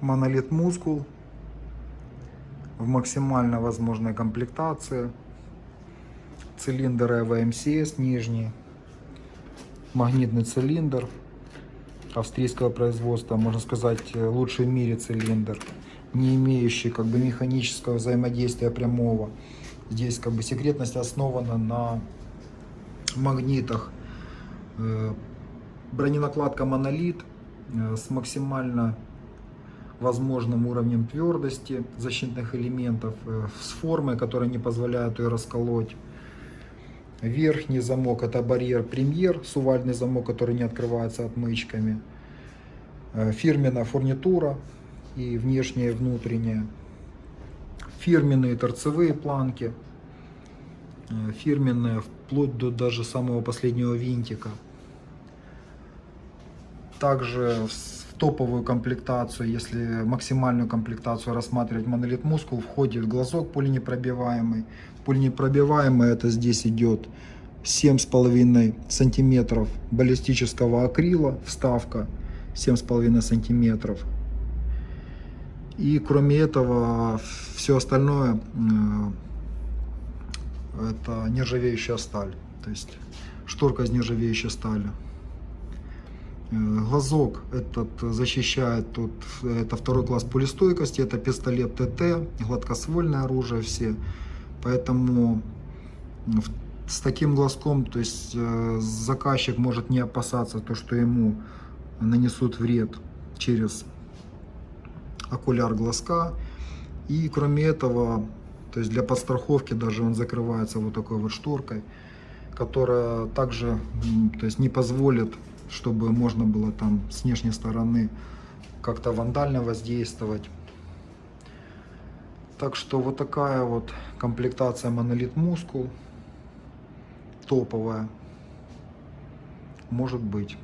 Монолит мускул в максимально возможной комплектации. Цилиндр ВМСС нижний. Магнитный цилиндр австрийского производства, можно сказать, лучший в мире цилиндр, не имеющий как бы механического взаимодействия прямого. Здесь как бы секретность основана на магнитах. Э, Броненакладка монолит э, с максимально возможным уровнем твердости защитных элементов, э, с формой, которая не позволяет ее расколоть. Верхний замок это барьер премьер, сувальный замок, который не открывается отмычками. Э, фирменная фурнитура и внешняя и внутренняя. Фирменные торцевые планки. Э, фирменные вплоть до даже самого последнего винтика. Также топовую комплектацию, если максимальную комплектацию рассматривать монолит мускул, входит глазок пуленепробиваемый. Пуленепробиваемый это здесь идет 7,5 сантиметров баллистического акрила, вставка 7,5 сантиметров. И кроме этого, все остальное это нержавеющая сталь. То есть шторка из нержавеющей стали. Э, глазок этот защищает, тут, это второй класс пулестойкости, это пистолет ТТ, гладкоствольное оружие все. Поэтому с таким глазком, то есть э, заказчик может не опасаться то, что ему нанесут вред через окуляр глазка. И кроме этого, то есть для подстраховки даже он закрывается вот такой вот шторкой, которая также то есть не позволит чтобы можно было там с внешней стороны как-то вандально воздействовать. Так что вот такая вот комплектация монолит мускул топовая может быть.